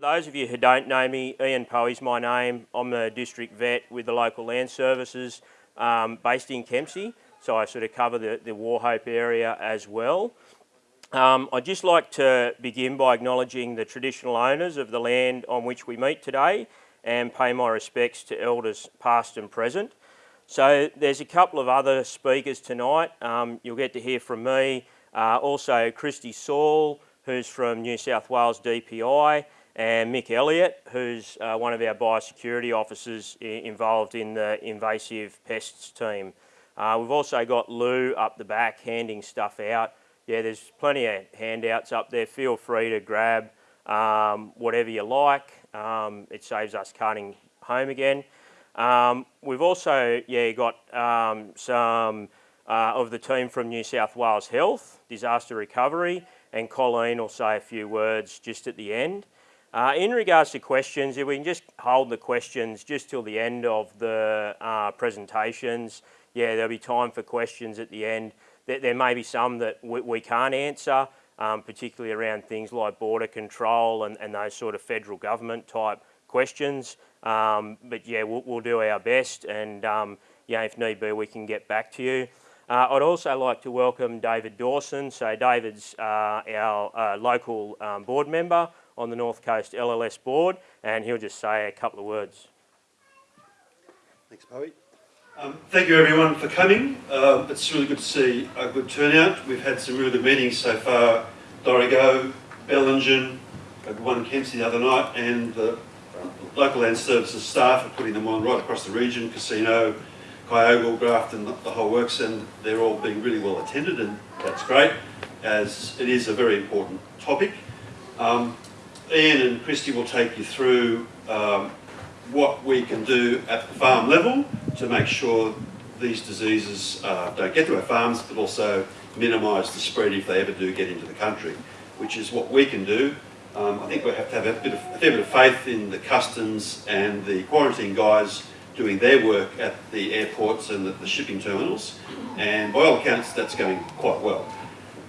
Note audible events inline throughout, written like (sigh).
for those of you who don't know me, Ian Poey's my name. I'm a district vet with the local land services um, based in Kempsey. So I sort of cover the, the Wauchope area as well. Um, I'd just like to begin by acknowledging the traditional owners of the land on which we meet today and pay my respects to elders past and present. So there's a couple of other speakers tonight. Um, you'll get to hear from me. Uh, also Christy Saul, who's from New South Wales DPI, and Mick Elliott, who's uh, one of our biosecurity officers involved in the invasive pests team. Uh, we've also got Lou up the back handing stuff out yeah, there's plenty of handouts up there. Feel free to grab um, whatever you like. Um, it saves us carting home again. Um, we've also yeah got um, some uh, of the team from New South Wales Health, Disaster Recovery, and Colleen will say a few words just at the end. Uh, in regards to questions, if we can just hold the questions just till the end of the uh, presentations, yeah, there'll be time for questions at the end there, there may be some that we, we can't answer, um, particularly around things like border control and, and those sort of federal government type questions. Um, but yeah, we'll, we'll, do our best and um, yeah, if need be, we can get back to you. Uh, I'd also like to welcome David Dawson. So David's uh, our uh, local um, board member on the North Coast LLS board and he'll just say a couple of words. Thanks, Bowie. Um, thank you everyone for coming. Uh, it's really good to see a good turnout. We've had some really good meetings so far. Dorrigo, Bellingen, one in Kempsey the other night, and the local land services staff are putting them on right across the region, Casino, Kyogle, Grafton, the, the whole works, and they're all being really well attended, and that's great, as it is a very important topic. Um, Ian and Christy will take you through um, what we can do at the farm level to make sure these diseases uh, don't get to our farms, but also minimise the spread if they ever do get into the country, which is what we can do. Um, I think we have to have a, bit of, a fair bit of faith in the customs and the quarantine guys doing their work at the airports and the, the shipping terminals, and by all accounts that's going quite well.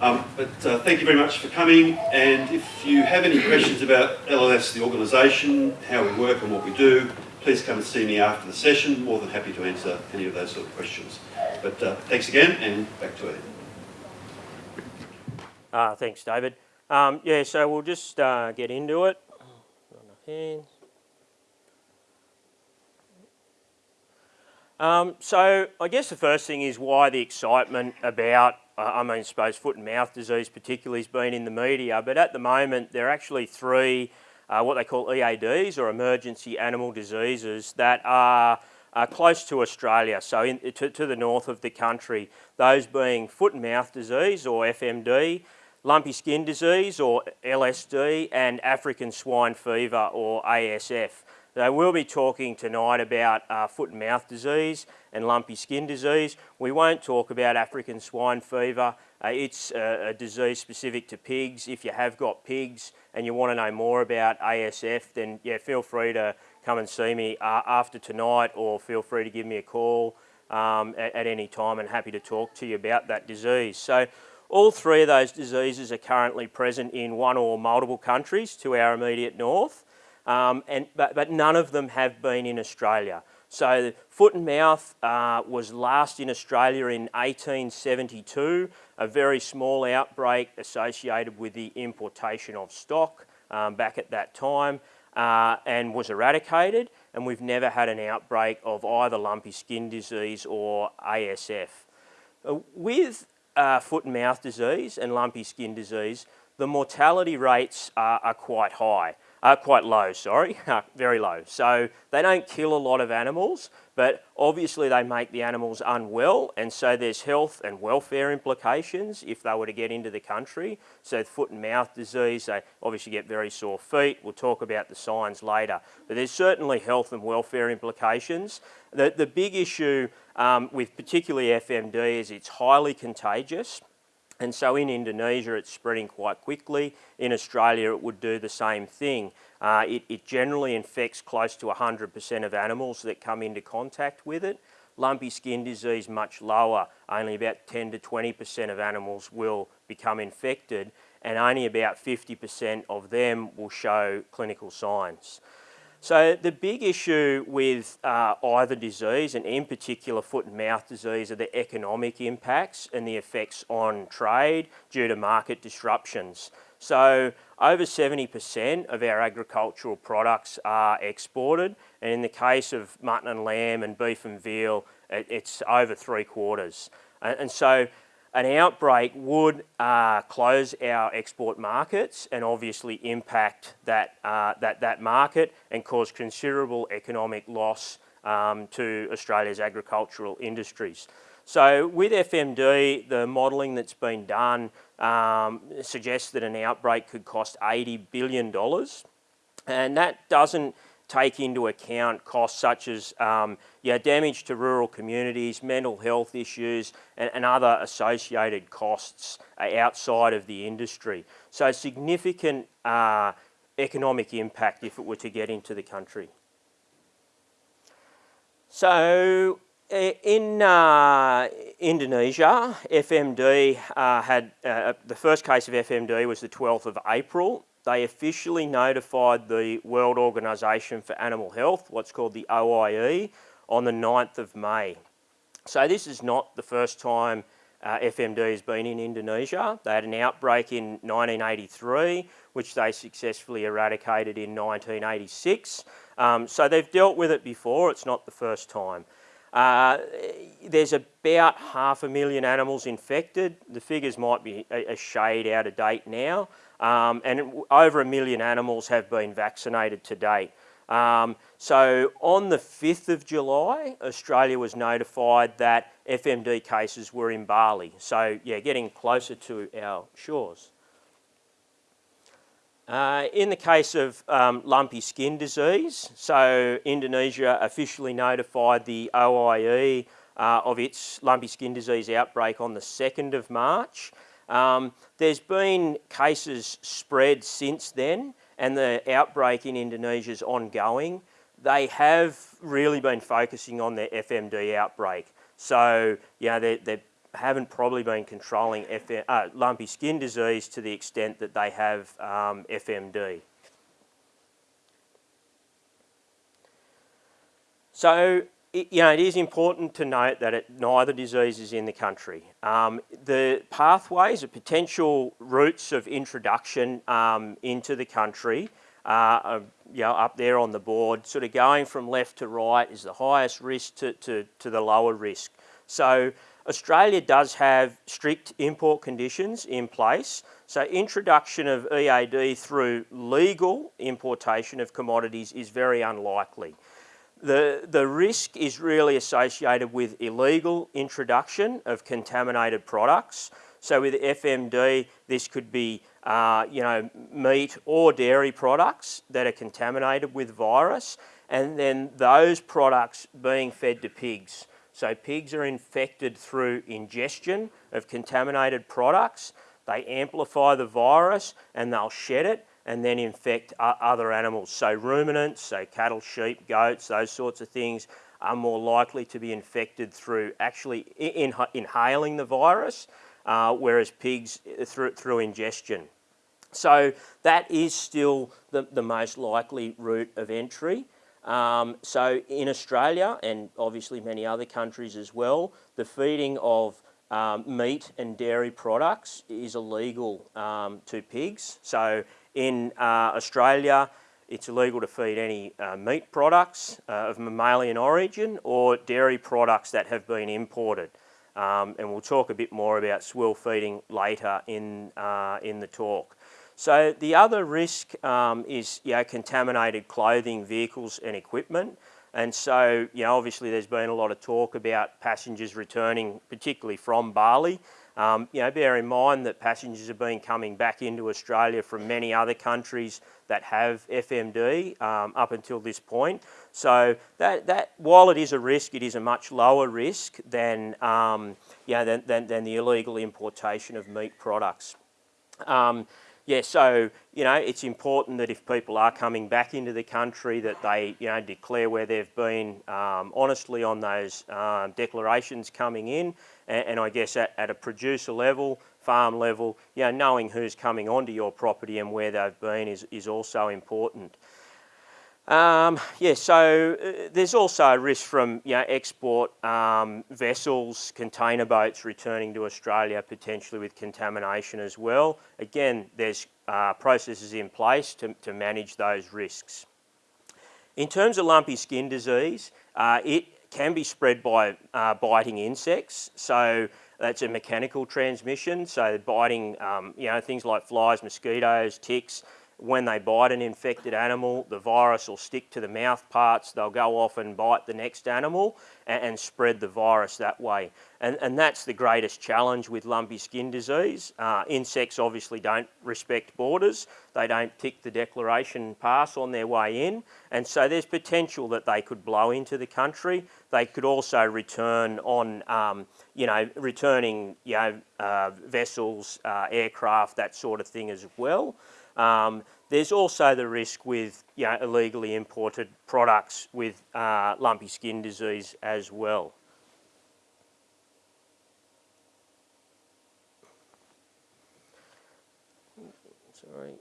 Um, but uh, thank you very much for coming and if you have any questions about LLS, the organisation, how we work and what we do, please come and see me after the session. More than happy to answer any of those sort of questions. But uh, thanks again and back to Ian. Uh, thanks David. Um, yeah, so we'll just uh, get into it. Um, so I guess the first thing is why the excitement about I mean, suppose foot and mouth disease particularly has been in the media, but at the moment there are actually three uh, what they call EADs or emergency animal diseases that are uh, close to Australia, so in, to, to, the north of the country. Those being foot and mouth disease or FMD, lumpy skin disease or LSD and African swine fever or ASF. They will be talking tonight about uh, foot and mouth disease and lumpy skin disease. We won't talk about African swine fever. Uh, it's a, a, disease specific to pigs. If you have got pigs and you want to know more about ASF, then yeah, feel free to come and see me uh, after tonight or feel free to give me a call um, at, at any time and happy to talk to you about that disease. So all three of those diseases are currently present in one or multiple countries to our immediate north um, and, but, but none of them have been in Australia. So foot and mouth uh, was last in Australia in 1872, a very small outbreak associated with the importation of stock um, back at that time uh, and was eradicated and we've never had an outbreak of either lumpy skin disease or ASF. Uh, with uh, foot and mouth disease and lumpy skin disease, the mortality rates are, are quite high uh, quite low, sorry, (laughs) very low. So they don't kill a lot of animals, but obviously they make the animals unwell, and so there's health and welfare implications if they were to get into the country. So foot and mouth disease, they obviously get very sore feet. We'll talk about the signs later, but there's certainly health and welfare implications. The, the big issue um, with particularly FMD is it's highly contagious. And so in Indonesia, it's spreading quite quickly. In Australia, it would do the same thing. Uh, it, it, generally infects close to 100% of animals that come into contact with it. lumpy skin disease much lower. Only about 10 to 20% of animals will become infected and only about 50% of them will show clinical signs. So the big issue with uh, either disease, and in particular foot and mouth disease, are the economic impacts and the effects on trade due to market disruptions. So over 70% of our agricultural products are exported, and in the case of mutton and lamb and beef and veal, it's over three quarters. And so an outbreak would uh, close our export markets and obviously impact that, uh, that, that market and cause considerable economic loss um, to Australia's agricultural industries. So with FMD, the modelling that's been done um, suggests that an outbreak could cost $80 billion and that doesn't take into account costs such as um, yeah, damage to rural communities, mental health issues and, and other associated costs uh, outside of the industry. So significant uh, economic impact if it were to get into the country. So uh, in uh, Indonesia, FMD uh, had, uh, the first case of FMD was the 12th of April they officially notified the World Organisation for Animal Health, what's called the OIE, on the 9th of May. So this is not the first time uh, FMD has been in Indonesia. They had an outbreak in 1983, which they successfully eradicated in 1986. Um, so they've dealt with it before, it's not the first time. Uh, there's about half a million animals infected. The figures might be a, a shade out of date now. Um, and over a million animals have been vaccinated to date. Um, so on the 5th of July, Australia was notified that FMD cases were in Bali. So yeah, getting closer to our shores. Uh, in the case of um, lumpy skin disease, so Indonesia officially notified the OIE uh, of its lumpy skin disease outbreak on the 2nd of March. Um, there's been cases spread since then and the outbreak in Indonesia is ongoing. They have really been focusing on their FMD outbreak. So, you know, they, they haven't probably been controlling FM, uh, lumpy skin disease to the extent that they have um, FMD. So it, you know, it is important to note that it, neither disease is in the country. Um, the pathways, the potential routes of introduction um, into the country uh, are you know, up there on the board, sort of going from left to right is the highest risk to, to, to the lower risk. So Australia does have strict import conditions in place. So introduction of EAD through legal importation of commodities is very unlikely. The, the risk is really associated with illegal introduction of contaminated products. So with FMD, this could be uh, you know, meat or dairy products that are contaminated with virus, and then those products being fed to pigs. So pigs are infected through ingestion of contaminated products. They amplify the virus and they'll shed it and then infect other animals. So ruminants, so cattle, sheep, goats, those sorts of things are more likely to be infected through actually in, inhaling the virus, uh, whereas pigs uh, through, through ingestion. So that is still the, the most likely route of entry. Um, so in Australia and obviously many other countries as well, the feeding of um, meat and dairy products is illegal um, to pigs. So in uh, Australia, it's illegal to feed any uh, meat products uh, of mammalian origin or dairy products that have been imported. Um, and we'll talk a bit more about swill feeding later in, uh, in the talk. So the other risk um, is you know, contaminated clothing, vehicles and equipment. And so, you know, obviously there's been a lot of talk about passengers returning, particularly from Bali. Um, you know, bear in mind that passengers have been coming back into Australia from many other countries that have FMD um, up until this point. So that, that, while it is a risk, it is a much lower risk than, um, you know, than, than, than the illegal importation of meat products. Yeah, so you know it's important that if people are coming back into the country, that they you know declare where they've been um, honestly on those um, declarations coming in, and, and I guess at, at, a producer level, farm level, you know, knowing who's coming onto your property and where they've been is is also important. Um, yeah, so uh, there's also a risk from you know, export um, vessels, container boats returning to Australia potentially with contamination as well. Again, there's uh, processes in place to, to manage those risks. In terms of lumpy skin disease, uh, it can be spread by uh, biting insects. So that's a mechanical transmission. So biting, um, you know, things like flies, mosquitoes, ticks, when they bite an infected animal, the virus will stick to the mouth parts, they'll go off and bite the next animal and, and spread the virus that way. And, and, that's the greatest challenge with lumpy skin disease. Uh, insects obviously don't respect borders, they don't tick the declaration pass on their way in, and so there's potential that they could blow into the country. They could also return on, um, you know, returning, you know, uh, vessels, uh, aircraft, that sort of thing as well. Um, there's also the risk with you know, illegally imported products with uh, lumpy skin disease as well. Sorry.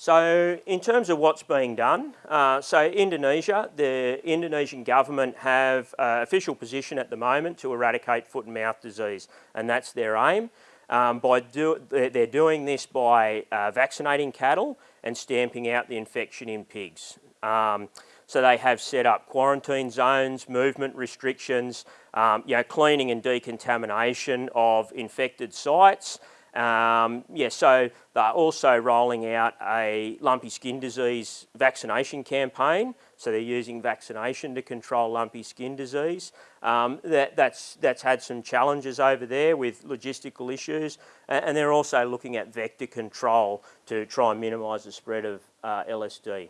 So in terms of what's being done, uh, so Indonesia, the Indonesian government have uh, official position at the moment to eradicate foot and mouth disease and that's their aim. Um, by do, they're doing this by uh, vaccinating cattle and stamping out the infection in pigs. Um, so they have set up quarantine zones, movement restrictions, um, you know, cleaning and decontamination of infected sites, um, yeah, so they're also rolling out a lumpy skin disease vaccination campaign. So they're using vaccination to control lumpy skin disease. Um, that, that's, that's had some challenges over there with logistical issues. And, they're also looking at vector control to try and minimise the spread of uh, LSD.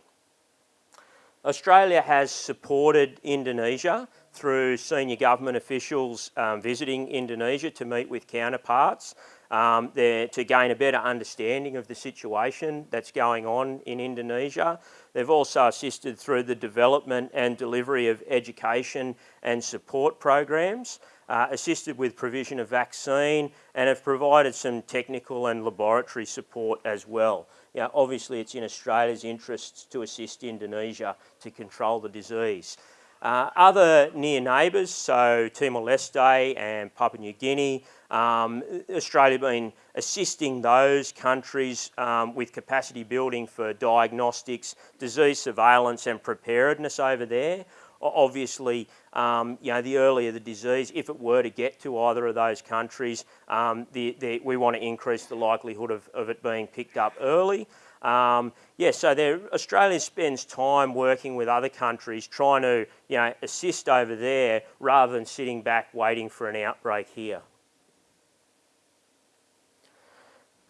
Australia has supported Indonesia through senior government officials um, visiting Indonesia to meet with counterparts um, to gain a better understanding of the situation that's going on in Indonesia. They've also assisted through the development and delivery of education and support programs, uh, assisted with provision of vaccine and have provided some technical and laboratory support as well. You know, obviously it's in Australia's interests to assist Indonesia to control the disease. Uh, other near neighbours, so Timor-Leste and Papua New Guinea, um, Australia been assisting those countries um, with capacity building for diagnostics, disease surveillance and preparedness over there. Obviously, um, you know, the earlier the disease, if it were to get to either of those countries, um, the, the, we want to increase the likelihood of, of it being picked up early. Um, yeah, so Australia spends time working with other countries trying to you know, assist over there rather than sitting back waiting for an outbreak here.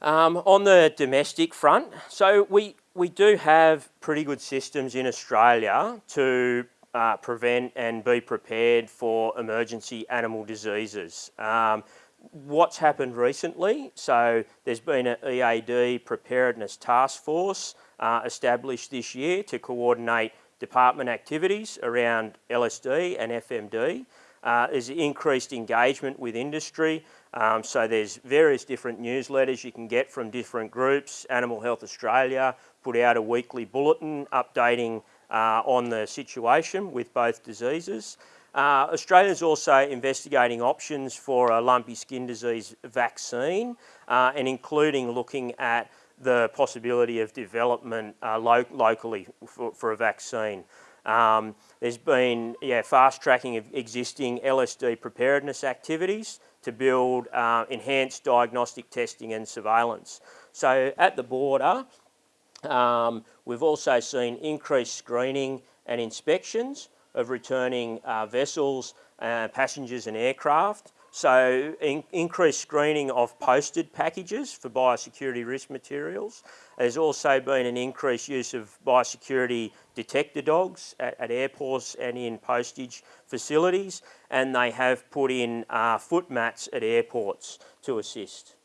Um, on the domestic front, so we, we do have pretty good systems in Australia to uh, prevent and be prepared for emergency animal diseases. Um, what's happened recently, so there's been an EAD preparedness task force uh, established this year to coordinate department activities around LSD and FMD. Uh, there's increased engagement with industry, um, so there's various different newsletters you can get from different groups. Animal Health Australia put out a weekly bulletin updating uh, on the situation with both diseases. Uh, Australia is also investigating options for a lumpy skin disease vaccine uh, and including looking at the possibility of development uh, lo locally for, for, a vaccine. Um, there's been yeah, fast tracking of existing LSD preparedness activities to build uh, enhanced diagnostic testing and surveillance. So at the border, um, we've also seen increased screening and inspections of returning uh, vessels, uh, passengers and aircraft So in, increased screening of posted packages for biosecurity risk materials. There's also been an increased use of biosecurity detector dogs at, at airports and in postage facilities, and they have put in uh, foot mats at airports to assist.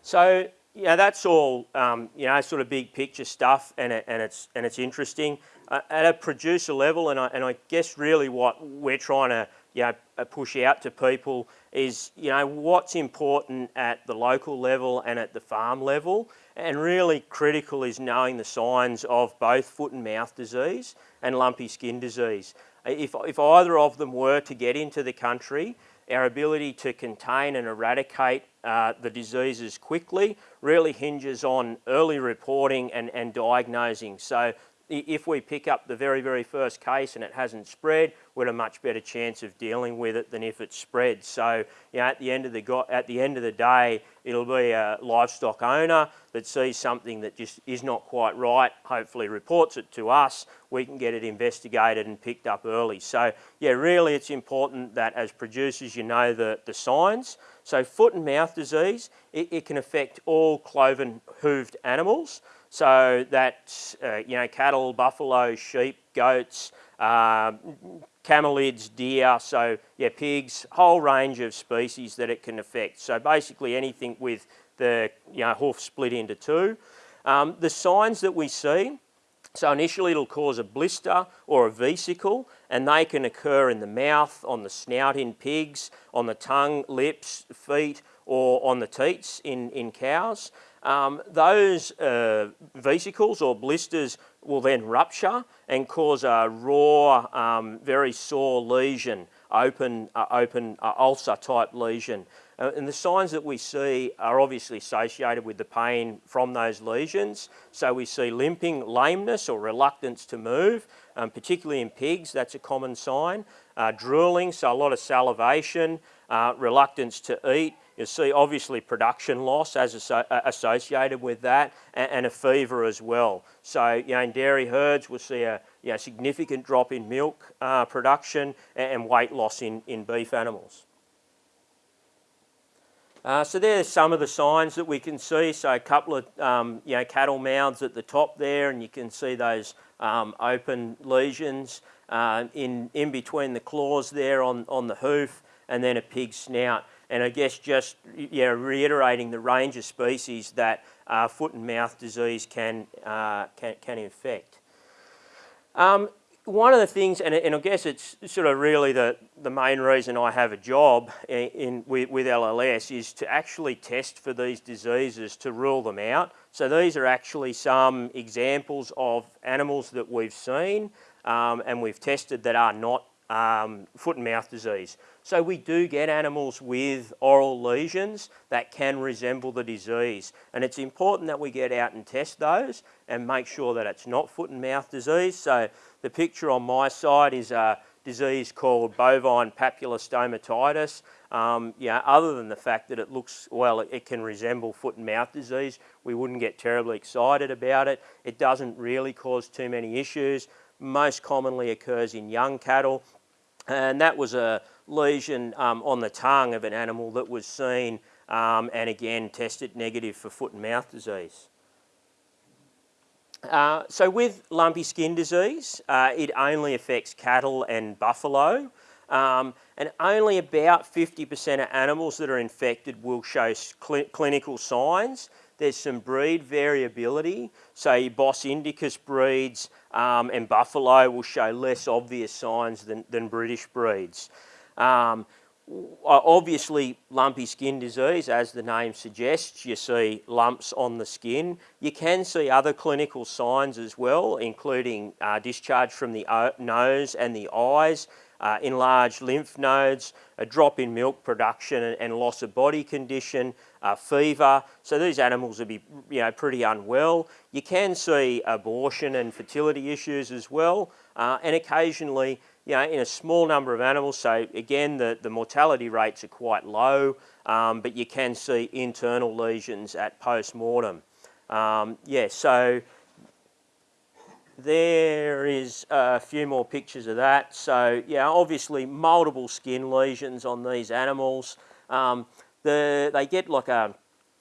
So yeah, that's all um, you know, sort of big picture stuff, and it, and it's and it's interesting uh, at a producer level. And I and I guess really what we're trying to you know uh, push out to people is you know what's important at the local level and at the farm level, and really critical is knowing the signs of both foot and mouth disease and lumpy skin disease. If if either of them were to get into the country, our ability to contain and eradicate uh, the diseases quickly really hinges on early reporting and, and diagnosing. So if we pick up the very, very first case and it hasn't spread, we've a much better chance of dealing with it than if it's spread. So, you know, at the end of the at the end of the day, it'll be a livestock owner that sees something that just is not quite right, hopefully reports it to us, we can get it investigated and picked up early. So, yeah, really it's important that as producers you know the, the signs. So foot and mouth disease, it, it can affect all cloven hooved animals. So that, uh, you know, cattle, buffalo, sheep, goats, uh, camelids, deer, so yeah, pigs, whole range of species that it can affect. So basically anything with the you know, hoof split into two. Um, the signs that we see, so initially it'll cause a blister or a vesicle and they can occur in the mouth, on the snout in pigs, on the tongue, lips, feet or on the teats in, in cows. Um, those uh, vesicles or blisters will then rupture and cause a raw, um, very sore lesion, open, uh, open uh, ulcer type lesion. Uh, and the signs that we see are obviously associated with the pain from those lesions. So we see limping, lameness or reluctance to move, um, particularly in pigs, that's a common sign. Uh, drooling, so a lot of salivation, uh, reluctance to eat, you see obviously production loss as uh, associated with that and, a fever as well. So you know, in dairy herds we'll see a you know, significant drop in milk uh, production and, weight loss in, in beef animals. Uh, so there's some of the signs that we can see. So a couple of um, you know, cattle mouths at the top there and you can see those um, open lesions uh, in, in between the claws there on, on the hoof and then a pig snout. And I guess just yeah, reiterating the range of species that uh, foot and mouth disease can, uh, can, can infect. Um, one of the things, and, and, I guess it's sort of really the, the main reason I have a job in, in with, with, LLS is to actually test for these diseases to rule them out. So these are actually some examples of animals that we've seen um, and we've tested that are not um, foot and mouth disease. So we do get animals with oral lesions that can resemble the disease. And it's important that we get out and test those and make sure that it's not foot and mouth disease. So the picture on my side is a disease called bovine papular stomatitis. Um, yeah, other than the fact that it looks, well, it, it can resemble foot and mouth disease, we wouldn't get terribly excited about it. It doesn't really cause too many issues. Most commonly occurs in young cattle and that was a lesion um, on the tongue of an animal that was seen um, and again tested negative for foot and mouth disease. Uh, so with lumpy skin disease, uh, it only affects cattle and buffalo. Um, and only about 50% of animals that are infected will show cl clinical signs. There's some breed variability. So Bos indicus breeds um, and buffalo will show less obvious signs than, than British breeds. Um, obviously lumpy skin disease, as the name suggests, you see lumps on the skin. You can see other clinical signs as well, including uh, discharge from the nose and the eyes, uh, enlarged lymph nodes, a drop in milk production and, and loss of body condition, uh, fever. So these animals would be you know, pretty unwell. You can see abortion and fertility issues as well. Uh, and occasionally, you know, in a small number of animals, so again, the, the mortality rates are quite low, um, but you can see internal lesions at post-mortem. Um, yeah, so there is a few more pictures of that. So yeah, obviously multiple skin lesions on these animals. Um, the, they get like a,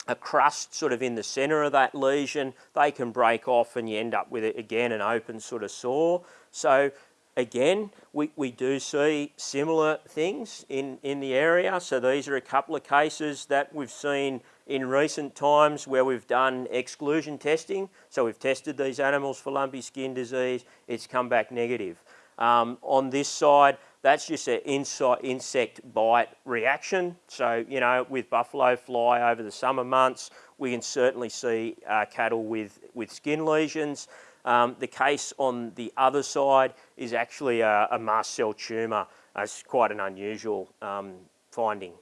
a crust sort of in the centre of that lesion. They can break off and you end up with it again an open sort of sore. So again, we, we do see similar things in, in the area. So these are a couple of cases that we've seen in recent times where we've done exclusion testing. So we've tested these animals for lumpy skin disease, it's come back negative. Um, on this side, that's just an insect bite reaction. So, you know, with buffalo fly over the summer months, we can certainly see uh, cattle with, with skin lesions. Um, the case on the other side is actually a, a mast cell tumour. It's quite an unusual um, finding.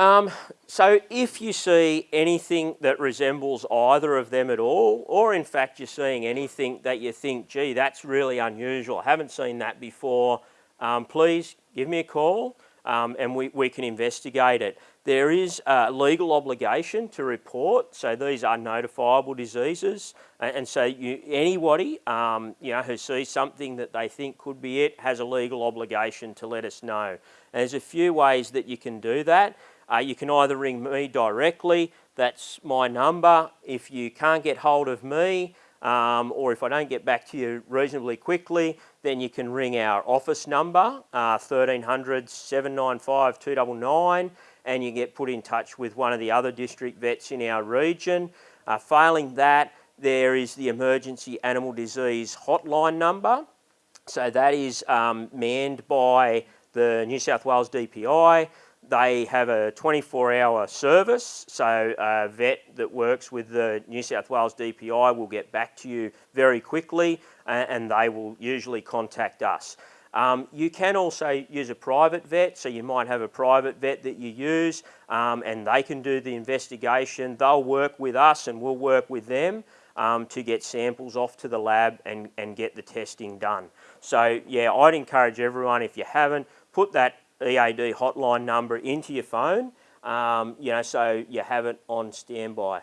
Um, so if you see anything that resembles either of them at all, or in fact you're seeing anything that you think, gee, that's really unusual, I haven't seen that before, um, please give me a call um, and we, we can investigate it. There is a legal obligation to report, so these are notifiable diseases, and so you, anybody um, you know, who sees something that they think could be it has a legal obligation to let us know. And there's a few ways that you can do that. Uh, you can either ring me directly, that's my number. If you can't get hold of me, um, or if I don't get back to you reasonably quickly, then you can ring our office number, uh, 1300 795 299 and you get put in touch with one of the other district vets in our region. Uh, failing that, there is the emergency animal disease hotline number. So that is um, manned by the New South Wales DPI. They have a 24 hour service, so a vet that works with the New South Wales DPI will get back to you very quickly and they will usually contact us. Um, you can also use a private vet, so you might have a private vet that you use um, and they can do the investigation. They'll work with us and we'll work with them um, to get samples off to the lab and, and get the testing done. So yeah, I'd encourage everyone, if you haven't, put that EAD hotline number into your phone, um, you know, so you have it on standby.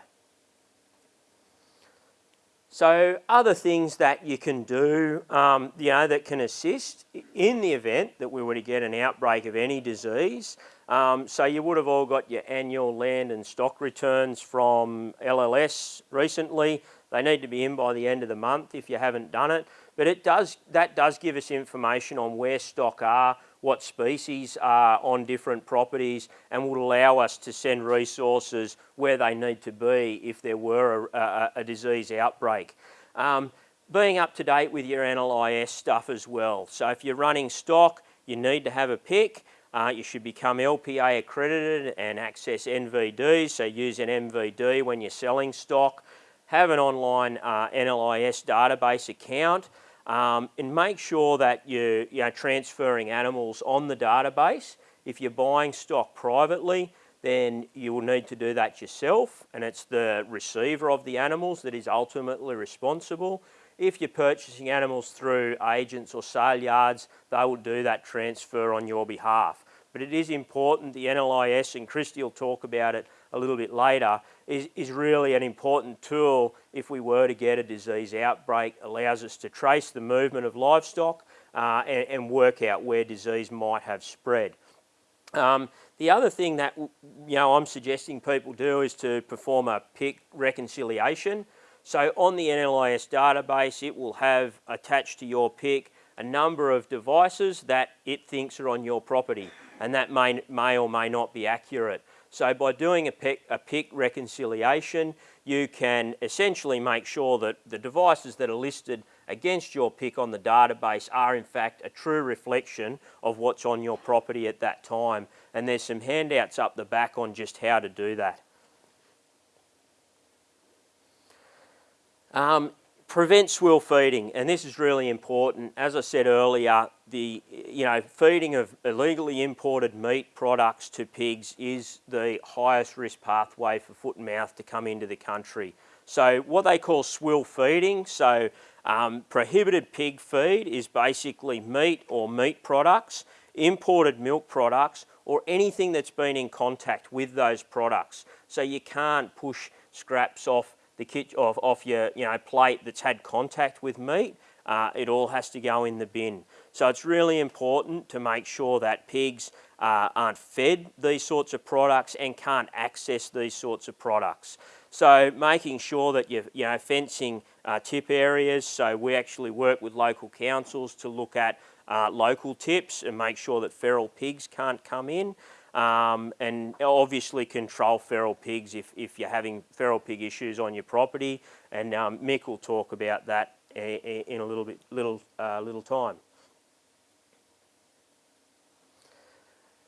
So other things that you can do, um, you know, that can assist in the event that we were to get an outbreak of any disease. Um, so you would have all got your annual land and stock returns from LLS recently. They need to be in by the end of the month if you haven't done it. But it does, that does give us information on where stock are, what species are on different properties and would allow us to send resources where they need to be if there were a, a, a disease outbreak. Um, being up to date with your NLIS stuff as well. So if you're running stock, you need to have a PIC. Uh, you should become LPA accredited and access NVD, so use an NVD when you're selling stock. Have an online uh, NLIS database account. Um, and make sure that you're, you're transferring animals on the database. If you're buying stock privately, then you will need to do that yourself and it's the receiver of the animals that is ultimately responsible. If you're purchasing animals through agents or sale yards, they will do that transfer on your behalf. But it is important, the NLIS, and Christy will talk about it a little bit later, is, is really an important tool if we were to get a disease outbreak, allows us to trace the movement of livestock uh, and, and, work out where disease might have spread. Um, the other thing that you know I'm suggesting people do is to perform a PIC reconciliation. So on the NLIS database, it will have attached to your PIC a number of devices that it thinks are on your property, and that may, may or may not be accurate. So by doing a PIC, a PIC reconciliation, you can essentially make sure that the devices that are listed against your PIC on the database are in fact a true reflection of what's on your property at that time. And there's some handouts up the back on just how to do that. Um, prevent swill feeding, and this is really important. As I said earlier, the you know feeding of illegally imported meat products to pigs is the highest risk pathway for foot and mouth to come into the country. So what they call swill feeding, so um, prohibited pig feed is basically meat or meat products, imported milk products, or anything that's been in contact with those products. So you can't push scraps off the off, off your you know plate that's had contact with meat, uh, it all has to go in the bin. So it's really important to make sure that pigs uh, aren't fed these sorts of products and can't access these sorts of products. So making sure that you're you know, fencing uh, tip areas, so we actually work with local councils to look at uh, local tips and make sure that feral pigs can't come in. Um, and obviously control feral pigs if, if you're having feral pig issues on your property. And um, Mick will talk about that in a little bit, little, uh, little time.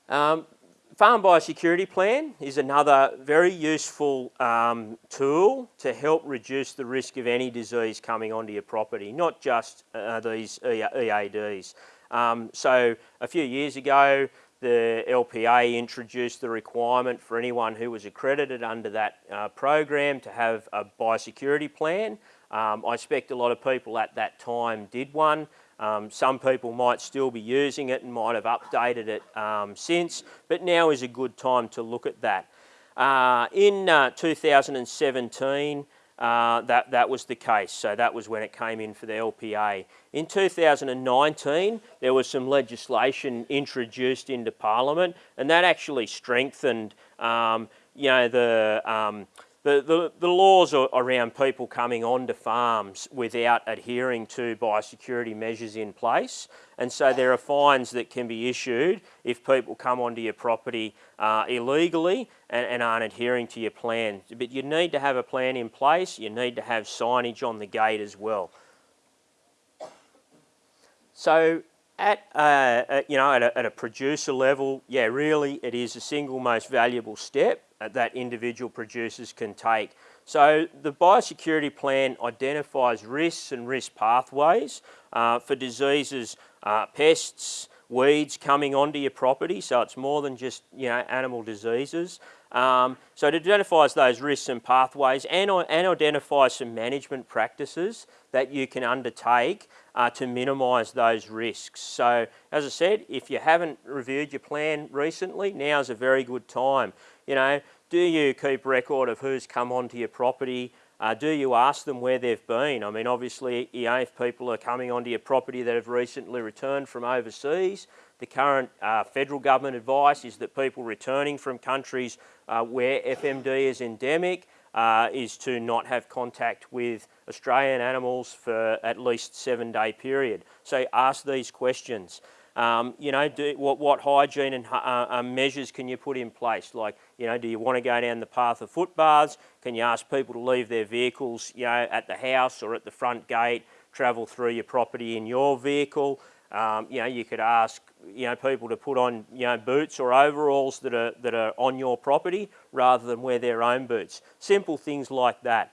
Um, Farm Biosecurity Plan is another very useful um, tool to help reduce the risk of any disease coming onto your property, not just uh, these EADs. Um, so a few years ago, the LPA introduced the requirement for anyone who was accredited under that uh, program to have a biosecurity plan. Um, I expect a lot of people at that time did one. Um, some people might still be using it and might have updated it um, since, but now is a good time to look at that. Uh, in uh, 2017, uh, that, that was the case. So that was when it came in for the LPA. In 2019, there was some legislation introduced into Parliament, and that actually strengthened, um, you know, the um, the, the, the laws around people coming onto farms without adhering to biosecurity measures in place. And so there are fines that can be issued if people come onto your property uh, illegally and, and, aren't adhering to your plan. But you need to have a plan in place. You need to have signage on the gate as well. So at, uh, at you know, at a, at a producer level, yeah, really it is the single most valuable step that individual producers can take. So the biosecurity plan identifies risks and risk pathways uh, for diseases, uh, pests, weeds coming onto your property. So it's more than just you know animal diseases. Um, so it identifies those risks and pathways and, and identifies some management practices that you can undertake uh, to minimise those risks. So as I said, if you haven't reviewed your plan recently, now is a very good time. You know, do you keep record of who's come onto your property? Uh, do you ask them where they've been? I mean, obviously, you know, if people are coming onto your property that have recently returned from overseas, the current uh, federal government advice is that people returning from countries uh, where FMD is endemic uh, is to not have contact with Australian animals for at least seven day period. So ask these questions. Um, you know, do, what, what hygiene and uh, uh, measures can you put in place? Like, you know, do you want to go down the path of footbaths? Can you ask people to leave their vehicles, you know, at the house or at the front gate, travel through your property in your vehicle? Um, you know, you could ask, you know, people to put on, you know, boots or overalls that are, that are on your property rather than wear their own boots. Simple things like that.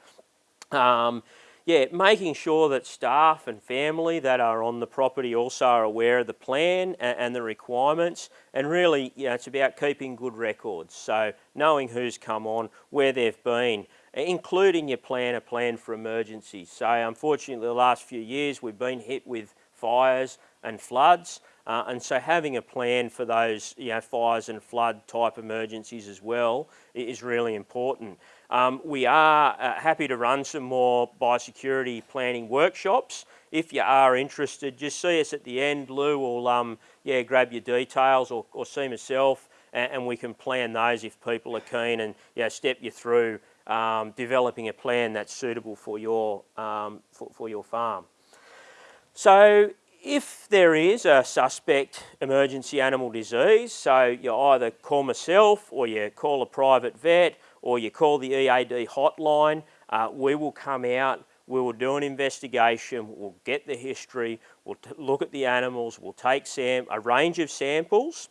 Um, yeah, making sure that staff and family that are on the property also are aware of the plan and, and, the requirements and really, you know, it's about keeping good records. So knowing who's come on, where they've been, including your plan, a plan for emergencies. So unfortunately the last few years we've been hit with fires and floods uh, and so having a plan for those you know, fires and flood type emergencies as well is really important. Um, we are uh, happy to run some more biosecurity planning workshops. If you are interested, just see us at the end. Lou will um, yeah, grab your details or, or see myself and, and, we can plan those if people are keen and yeah, step you through um, developing a plan that's suitable for your, um, for, for your farm. So if there is a suspect emergency animal disease, so you either call myself or you call a private vet or you call the EAD hotline, uh, we will come out, we will do an investigation, we'll get the history, we'll look at the animals, we'll take a range of samples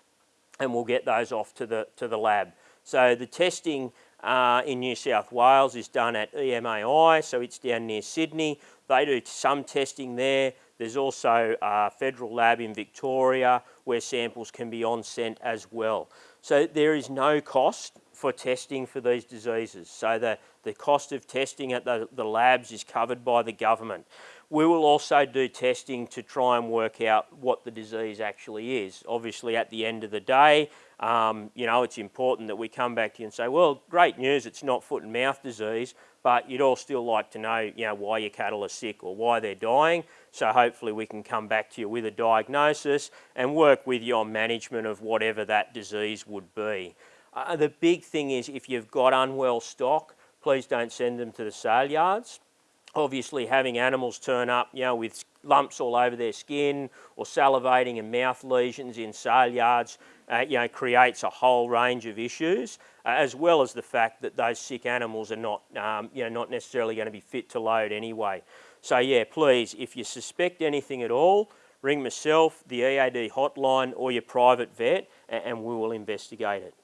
and we'll get those off to the, to the lab. So the testing uh, in New South Wales is done at EMAI, so it's down near Sydney. They do some testing there. There's also a federal lab in Victoria where samples can be on sent as well. So there is no cost for testing for these diseases. So the, The cost of testing at the, the labs is covered by the government. We will also do testing to try and work out what the disease actually is. Obviously, at the end of the day, um, you know, it's important that we come back to you and say, well, great news, it's not foot and mouth disease, but you'd all still like to know, you know, why your cattle are sick or why they're dying. So hopefully we can come back to you with a diagnosis and work with you on management of whatever that disease would be. Uh, the big thing is if you've got unwell stock, please don't send them to the sale yards obviously having animals turn up, you know, with lumps all over their skin or salivating and mouth lesions in sale yards, uh, you know, creates a whole range of issues, uh, as well as the fact that those sick animals are not, um, you know, not necessarily going to be fit to load anyway. So yeah, please, if you suspect anything at all, ring myself, the EAD hotline or your private vet and, and we will investigate it.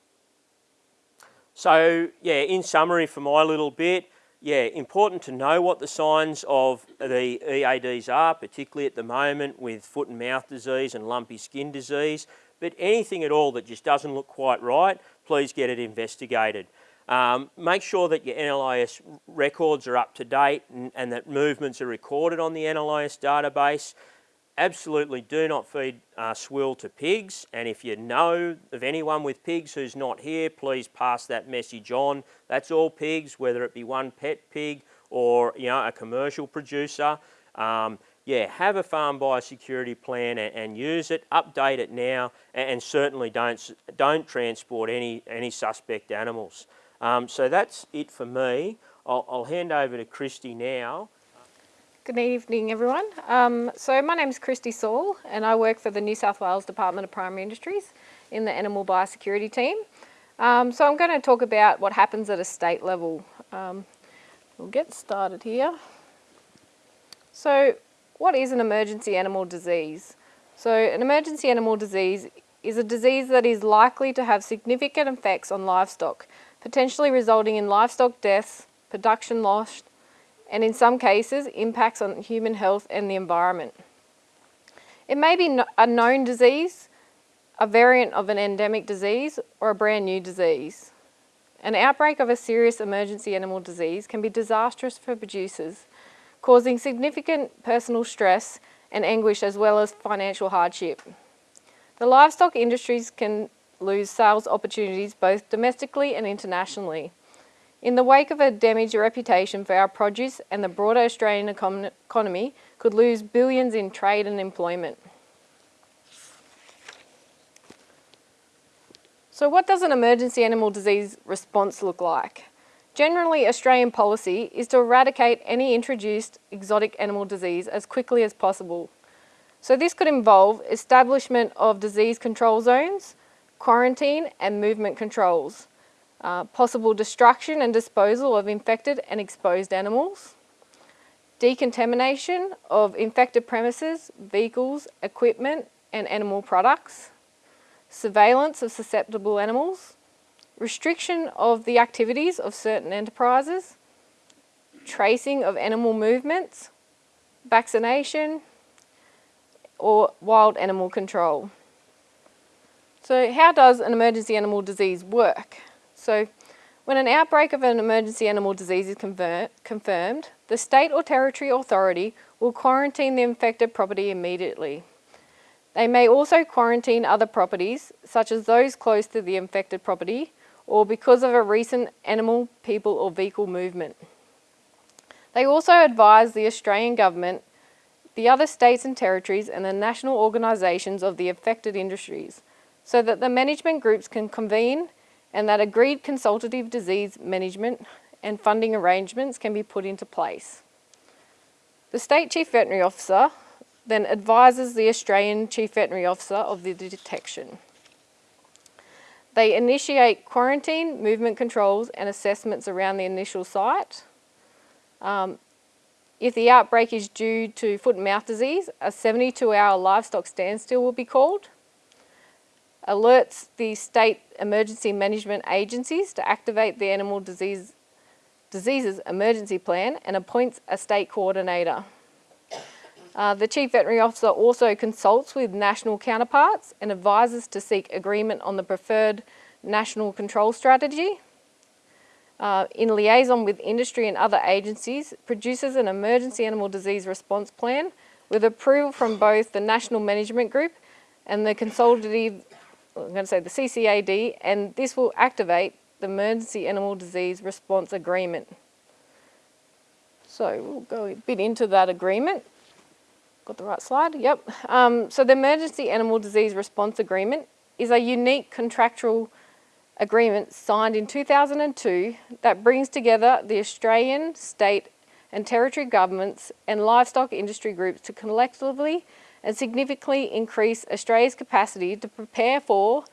So yeah, in summary for my little bit, yeah, important to know what the signs of the EADs are, particularly at the moment with foot and mouth disease and lumpy skin disease. But anything at all that just doesn't look quite right, please get it investigated. Um, make sure that your NLIS records are up to date and, and that movements are recorded on the NLIS database. Absolutely do not feed uh, swill to pigs and if you know of anyone with pigs who's not here please pass that message on. That's all pigs whether it be one pet pig or you know a commercial producer. Um, yeah have a farm biosecurity plan and, and, use it update it now and, and, certainly don't don't transport any any suspect animals um, so that's it for me I'll, I'll hand over to Christy now Good evening everyone. Um, so my name is Christy Saul and I work for the New South Wales Department of Primary Industries in the Animal Biosecurity team. Um, so I'm going to talk about what happens at a state level. Um, we'll get started here. So what is an emergency animal disease? So an emergency animal disease is a disease that is likely to have significant effects on livestock, potentially resulting in livestock deaths, production loss, and in some cases impacts on human health and the environment. It may be a known disease, a variant of an endemic disease, or a brand new disease. An outbreak of a serious emergency animal disease can be disastrous for producers, causing significant personal stress and anguish as well as financial hardship. The livestock industries can lose sales opportunities both domestically and internationally. In the wake of a damaged reputation for our produce and the broader Australian econ economy could lose billions in trade and employment. So what does an emergency animal disease response look like? Generally, Australian policy is to eradicate any introduced exotic animal disease as quickly as possible. So this could involve establishment of disease control zones, quarantine and movement controls, uh, possible destruction and disposal of infected and exposed animals, decontamination of infected premises, vehicles, equipment and animal products, surveillance of susceptible animals, restriction of the activities of certain enterprises, tracing of animal movements, vaccination, or wild animal control. So how does an emergency animal disease work? So when an outbreak of an emergency animal disease is confirmed, the state or territory authority will quarantine the infected property immediately. They may also quarantine other properties, such as those close to the infected property, or because of a recent animal, people or vehicle movement. They also advise the Australian Government, the other states and territories and the national organisations of the affected industries, so that the management groups can convene and that agreed consultative disease management and funding arrangements can be put into place. The State Chief Veterinary Officer then advises the Australian Chief Veterinary Officer of the detection. They initiate quarantine, movement controls and assessments around the initial site. Um, if the outbreak is due to foot and mouth disease, a 72 hour livestock standstill will be called alerts the state emergency management agencies to activate the animal disease, diseases emergency plan and appoints a state coordinator. Uh, the Chief Veterinary Officer also consults with national counterparts and advises to seek agreement on the preferred national control strategy. uh, in liaison with industry and other agencies, produces an emergency animal disease response plan with approval from both the National Management Group and the consultative, I'm going to say the CCAD, and this will activate the Emergency Animal Disease Response Agreement. So we'll go a bit into that agreement. Got the right slide? Yep. Um, so the Emergency Animal Disease Response Agreement is a unique contractual agreement signed in 2002 that brings together the Australian, state and territory governments and livestock industry groups to collectively and significantly increase Australia's capacity to prepare for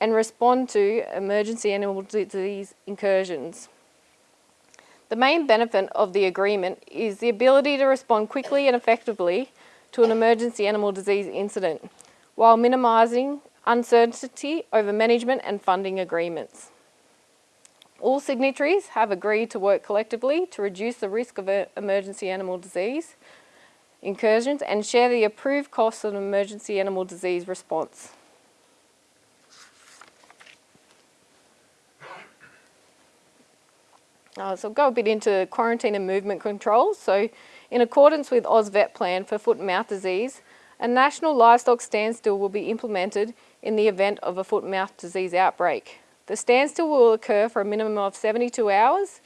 and respond to emergency animal disease incursions. The main benefit of the agreement is the ability to respond quickly and effectively to an emergency animal disease incident while minimising uncertainty over management and funding agreements. All signatories have agreed to work collectively to reduce the risk of emergency animal disease incursions and share the approved costs of emergency animal disease response. Uh, so I'll go a bit into quarantine and movement controls. So in accordance with AusVet plan for foot and mouth disease, a national livestock standstill will be implemented in the event of a foot and mouth disease outbreak. The standstill will occur for a minimum of 72 hours.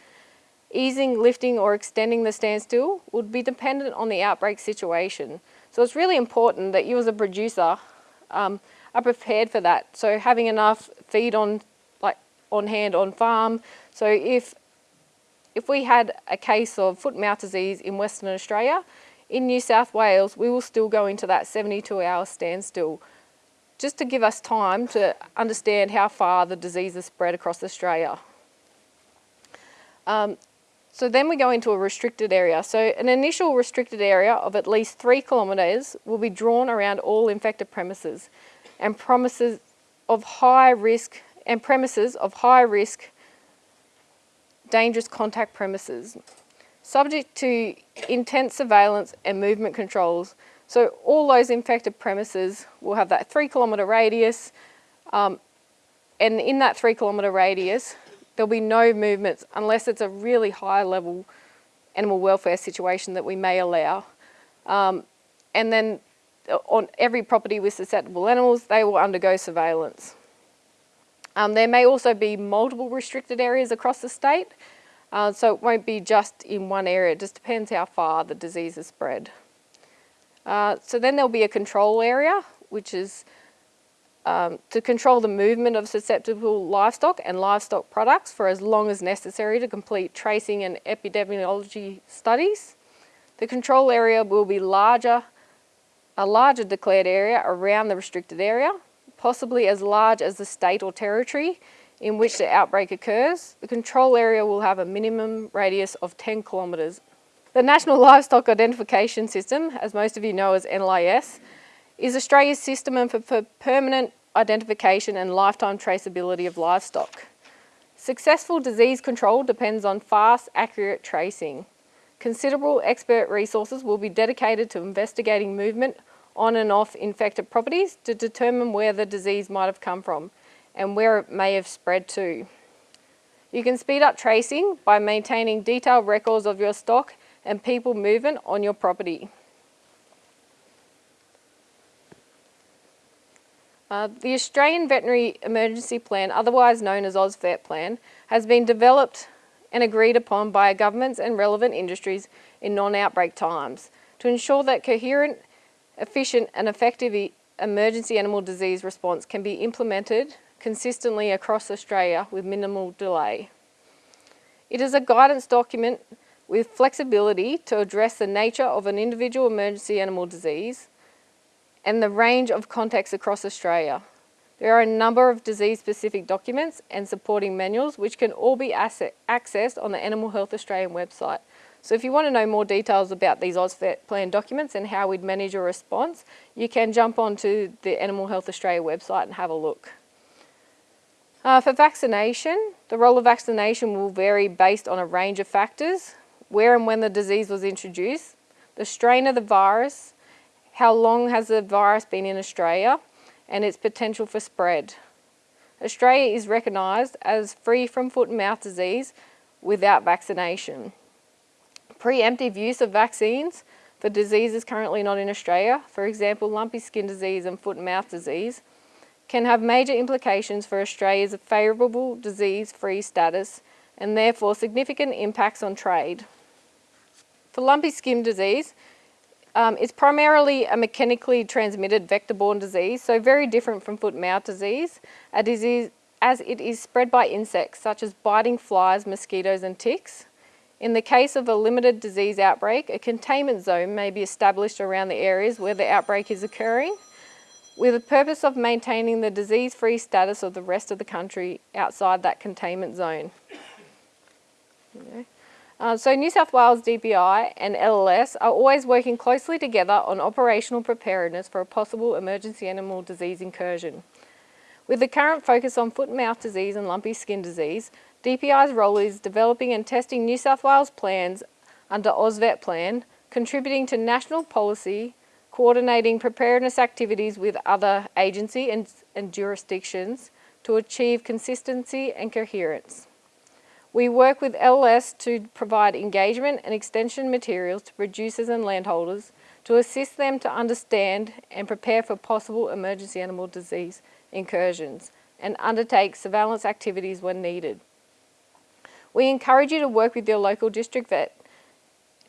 Easing, lifting or extending the standstill would be dependent on the outbreak situation. So it's really important that you as a producer um, are prepared for that. So having enough feed on, like, on hand on farm. So if if we had a case of foot and mouth disease in Western Australia, in New South Wales, we will still go into that 72 hour standstill just to give us time to understand how far the disease has spread across Australia. Um, so then we go into a restricted area. So an initial restricted area of at least three kilometres will be drawn around all infected premises and promises of high risk and premises of high risk dangerous contact premises, subject to intense surveillance and movement controls. So all those infected premises will have that three kilometre radius, um, and in that three kilometre radius, there'll be no movements unless it's a really high level animal welfare situation that we may allow. Um, and then on every property with susceptible animals, they will undergo surveillance. Um, there may also be multiple restricted areas across the state, uh, so it won't be just in one area, it just depends how far the disease is spread. Uh, so then there'll be a control area, which is um, to control the movement of susceptible livestock and livestock products for as long as necessary to complete tracing and epidemiology studies. The control area will be larger, a larger declared area around the restricted area possibly as large as the state or territory in which the outbreak occurs. The control area will have a minimum radius of 10 kilometres. The National (laughs) Livestock Identification System, as most of you know as NLIS, is Australia's system for permanent identification and lifetime traceability of livestock. Successful disease control depends on fast, accurate tracing. Considerable expert resources will be dedicated to investigating movement on and off infected properties to determine where the disease might have come from and where it may have spread to. You can speed up tracing by maintaining detailed records of your stock and people movement on your property. Uh, the Australian Veterinary Emergency Plan, otherwise known as AusVet Plan, has been developed and agreed upon by governments and relevant industries in non-outbreak times to ensure that coherent efficient and effective emergency animal disease response can be implemented consistently across Australia with minimal delay. It is a guidance document with flexibility to address the nature of an individual emergency animal disease and the range of contexts across Australia. There are a number of disease-specific documents and supporting manuals which can all be accessed on the Animal Health Australian website. So if you want to know more details about these AusVet plan documents and how we'd manage a response, you can jump onto the Animal Health Australia website and have a look. Uh, for vaccination, the role of vaccination will vary based on a range of factors, where and when the disease was introduced, the strain of the virus, how long has the virus been in Australia, and its potential for spread. Australia is recognised as free from foot and mouth disease without vaccination. Preemptive use of vaccines for diseases currently not in Australia, for example lumpy skin disease and foot and mouth disease, can have major implications for Australia's favourable disease-free status and therefore significant impacts on trade. For lumpy skin disease, um, it's primarily a mechanically transmitted vector-borne disease, so very different from foot and mouth disease, a disease as it is spread by insects such as biting flies, mosquitoes and ticks. In the case of a limited disease outbreak, a containment zone may be established around the areas where the outbreak is occurring with the purpose of maintaining the disease-free status of the rest of the country outside that containment zone. Uh, so New South Wales DPI and LLS are always working closely together on operational preparedness for a possible emergency animal disease incursion. With the current focus on foot and mouth disease and lumpy skin disease, DPI's role is developing and testing New South Wales plans under AusVet plan, contributing to national policy, coordinating preparedness activities with other agency and, and jurisdictions to achieve consistency and coherence. We work with LS to provide engagement and extension materials to producers and landholders to assist them to understand and prepare for possible emergency animal disease incursions and undertake surveillance activities when needed. We encourage you to work with your local district vet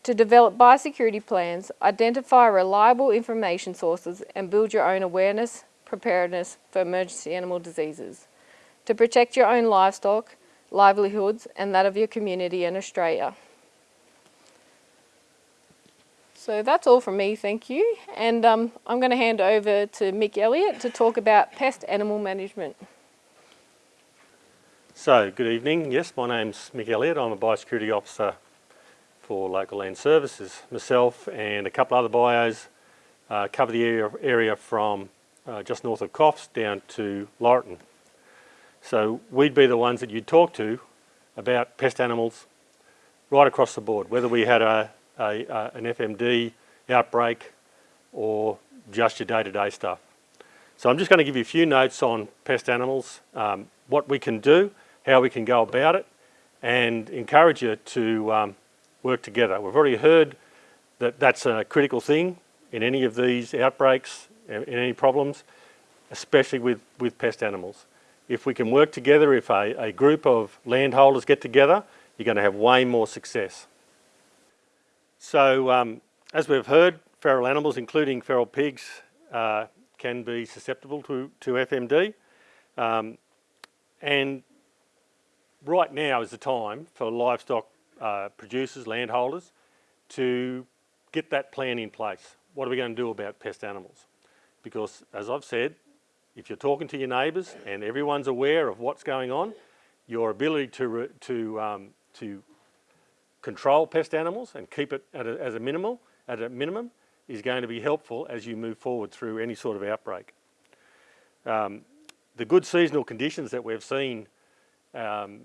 to develop biosecurity plans, identify reliable information sources and build your own awareness, preparedness for emergency animal diseases. To protect your own livestock, livelihoods and that of your community in Australia. So that's all from me, thank you. And um, I'm going to hand over to Mick Elliott to talk about pest animal management. So, good evening. Yes, my name's Mick Elliott. I'm a biosecurity officer for Local Land Services. Myself and a couple other bios uh, cover the area, area from uh, just north of Coffs down to Laurieton. So we'd be the ones that you'd talk to about pest animals right across the board, whether we had a, a, a an FMD outbreak or just your day-to-day -day stuff. So I'm just going to give you a few notes on pest animals, um, what we can do, how we can go about it, and encourage you to um, work together. We've already heard that that's a critical thing in any of these outbreaks, in any problems, especially with, with pest animals. If we can work together, if a, a group of landholders get together, you're going to have way more success. So, um, as we've heard, feral animals, including feral pigs, uh, can be susceptible to, to FMD. Um, and right now is the time for livestock uh, producers, landholders, to get that plan in place. What are we going to do about pest animals? Because as I've said, if you're talking to your neighbours and everyone's aware of what's going on, your ability to, to, um, to control pest animals and keep it at a, as a minimal, at a minimum is going to be helpful as you move forward through any sort of outbreak. Um, the good seasonal conditions that we've seen, um,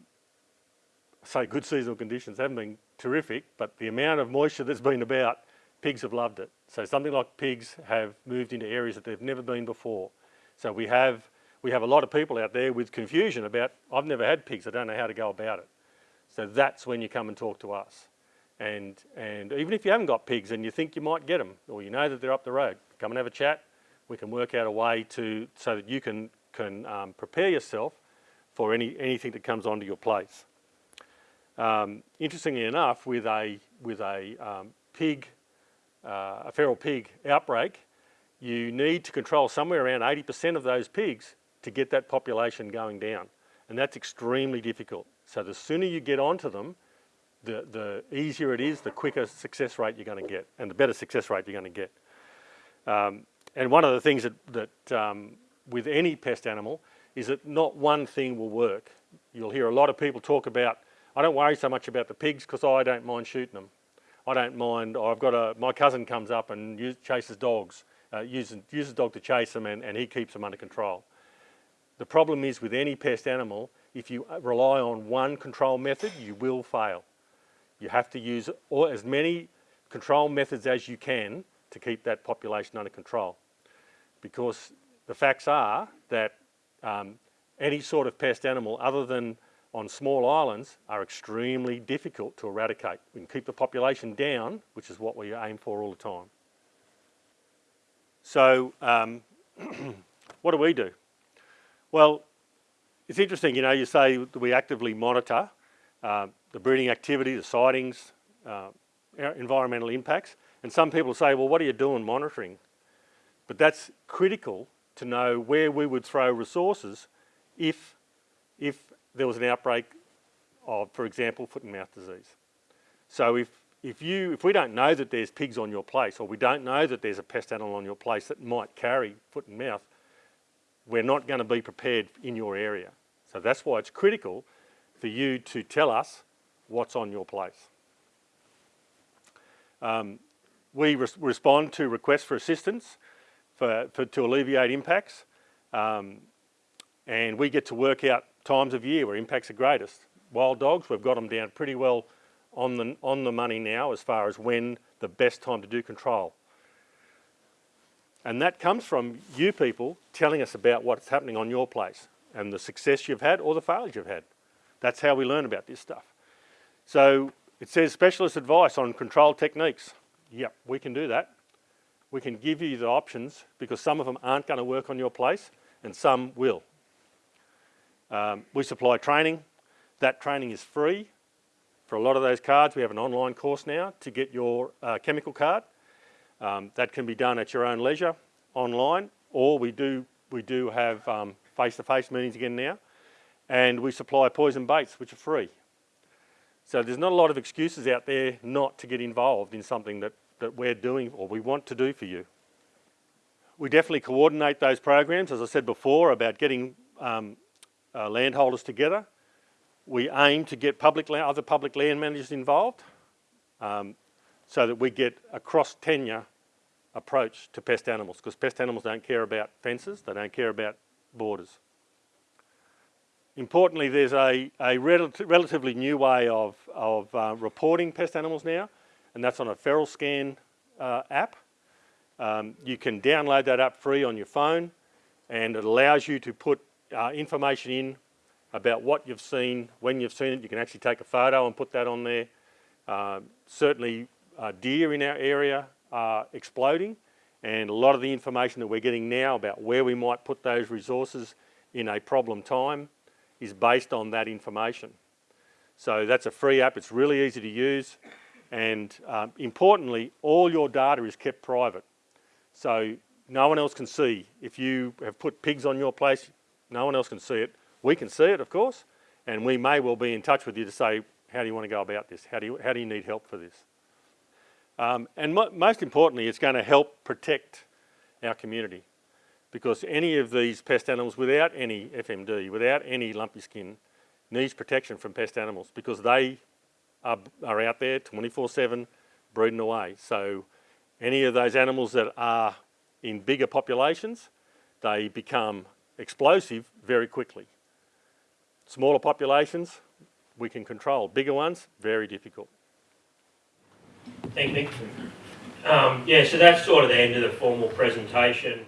say good seasonal conditions haven't been terrific, but the amount of moisture that's been about, pigs have loved it. So something like pigs have moved into areas that they've never been before. So we have, we have a lot of people out there with confusion about, I've never had pigs, I don't know how to go about it. So that's when you come and talk to us. And, and even if you haven't got pigs and you think you might get them, or you know that they're up the road, come and have a chat. We can work out a way to, so that you can, can um, prepare yourself for any, anything that comes onto your place. Um, interestingly enough, with a, with a um, pig, uh, a feral pig outbreak, you need to control somewhere around 80% of those pigs to get that population going down. And that's extremely difficult. So the sooner you get onto them, the, the easier it is, the quicker success rate you're going to get, and the better success rate you're going to get. Um, and one of the things that, that um, with any pest animal is that not one thing will work. You'll hear a lot of people talk about, I don't worry so much about the pigs because I don't mind shooting them. I don't mind, I've got a, my cousin comes up and chases dogs uh, uses, uses dog to chase them and, and he keeps them under control. The problem is with any pest animal, if you uh, rely on one control method, you will fail. You have to use all, as many control methods as you can to keep that population under control. Because the facts are that um, any sort of pest animal other than on small islands are extremely difficult to eradicate. We can keep the population down, which is what we aim for all the time. So, um, (clears throat) what do we do? Well, it's interesting, you know, you say that we actively monitor uh, the breeding activity, the sightings, uh, environmental impacts, and some people say, well, what are you doing monitoring? But that's critical to know where we would throw resources if, if there was an outbreak of, for example, foot and mouth disease. So if, if, you, if we don't know that there's pigs on your place, or we don't know that there's a pest animal on your place that might carry foot and mouth, we're not going to be prepared in your area. So that's why it's critical for you to tell us what's on your place. Um, we res respond to requests for assistance for, for to alleviate impacts, um, and we get to work out times of year where impacts are greatest. Wild dogs, we've got them down pretty well on the, on the money now as far as when the best time to do control. And that comes from you people telling us about what's happening on your place and the success you've had or the failures you've had. That's how we learn about this stuff. So it says specialist advice on control techniques. Yep, we can do that. We can give you the options because some of them aren't going to work on your place and some will. Um, we supply training. That training is free. For a lot of those cards, we have an online course now to get your uh, chemical card. Um, that can be done at your own leisure online, or we do, we do have um, face-to-face meetings again now. And we supply poison baits, which are free. So there's not a lot of excuses out there not to get involved in something that, that we're doing or we want to do for you. We definitely coordinate those programs, as I said before, about getting um, uh, landholders together. We aim to get public other public land managers involved um, so that we get a cross-tenure approach to pest animals because pest animals don't care about fences, they don't care about borders. Importantly, there's a, a rel relatively new way of, of uh, reporting pest animals now, and that's on a FeralScan uh, app. Um, you can download that app free on your phone, and it allows you to put uh, information in about what you've seen, when you've seen it. You can actually take a photo and put that on there. Uh, certainly, uh, deer in our area are exploding, and a lot of the information that we're getting now about where we might put those resources in a problem time is based on that information. So that's a free app, it's really easy to use and um, importantly all your data is kept private. So no one else can see. If you have put pigs on your place, no one else can see it. We can see it of course and we may well be in touch with you to say how do you want to go about this? How do you, how do you need help for this? Um, and mo most importantly it's going to help protect our community because any of these pest animals without any FMD, without any lumpy skin, needs protection from pest animals because they are, are out there 24-7 breeding away. So any of those animals that are in bigger populations, they become explosive very quickly. Smaller populations, we can control. Bigger ones, very difficult. Thank you. Um, yeah, so that's sort of the end of the formal presentation.